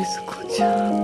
Escucha.